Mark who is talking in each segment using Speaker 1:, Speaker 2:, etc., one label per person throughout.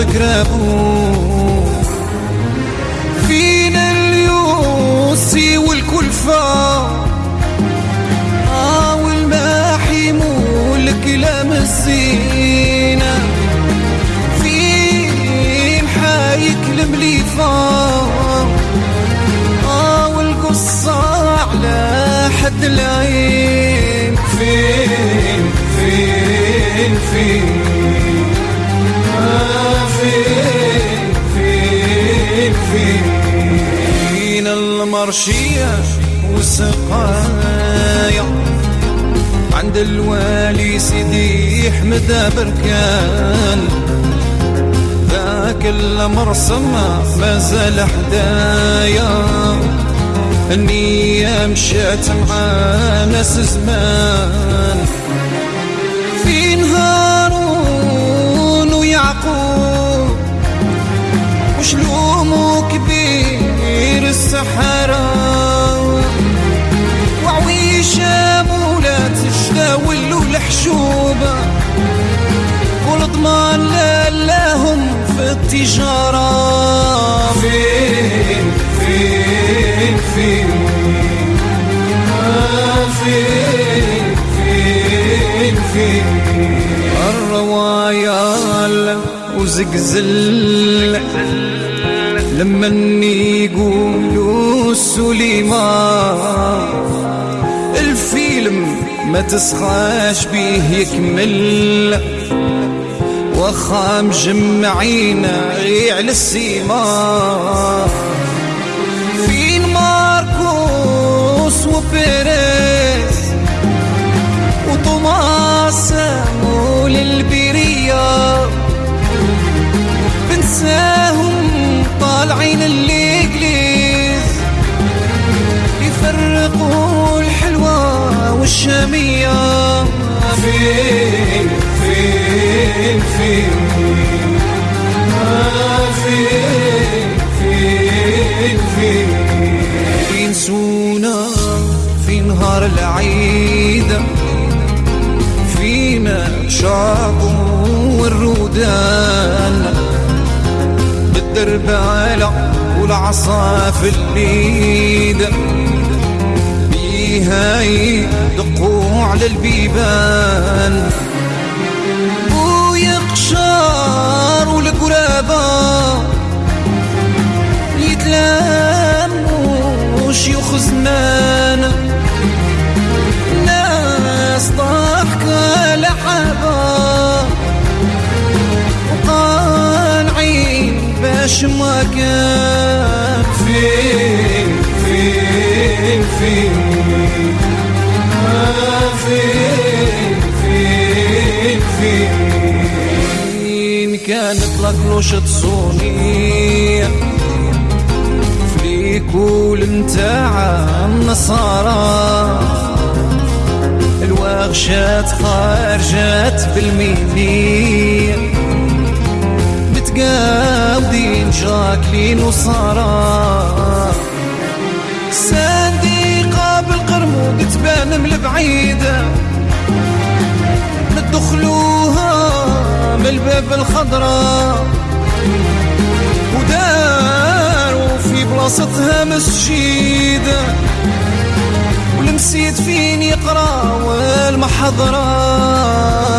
Speaker 1: رابوا فينا اليوسي والكلفة. آه والماحي مولك لمسينا فين حايك المليفة. آه والقصة على حد العين. فين فين فين؟ فين المرشية والسقايا عند الوالي سيدي أحمد بركان. ذاك المرسم ما زال حدايا. النية مشات مع ناس زمان. السحرة وعويشة مولات الشداول والحشوبة والضمان لهم في التجارة. فين فين فين؟ فين فين فين؟ الرواية وزقزل لما يقولوا سليمان الفيلم ما تسخاش بيه يكمل. وخا مجمعين على السيما فين ماركوس وبيريز؟ فين فين فين آه فين فين فين في نهار العيد فينا والرودان بالدربالة والعصا في اليد البيبان. ويقشار والقرابة يتلاموا شيوخ زمان ناس ضحكة لحبة وقانعين باش ما كان. فين فين فين كانت لك تصوني فليكول متاع النصارى الواغشات خارجات بالميمية متقاودين جاكلين وصارا ساندي قابل قرمو تبان من البعيدة ندخلوها الباب الخضراء وداروا في بلاصتها مسجيدة ولمسيت فين يقرأ والمحضرة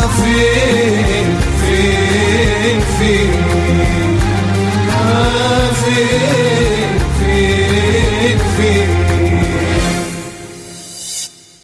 Speaker 1: فين فين فين؟ آه فين؟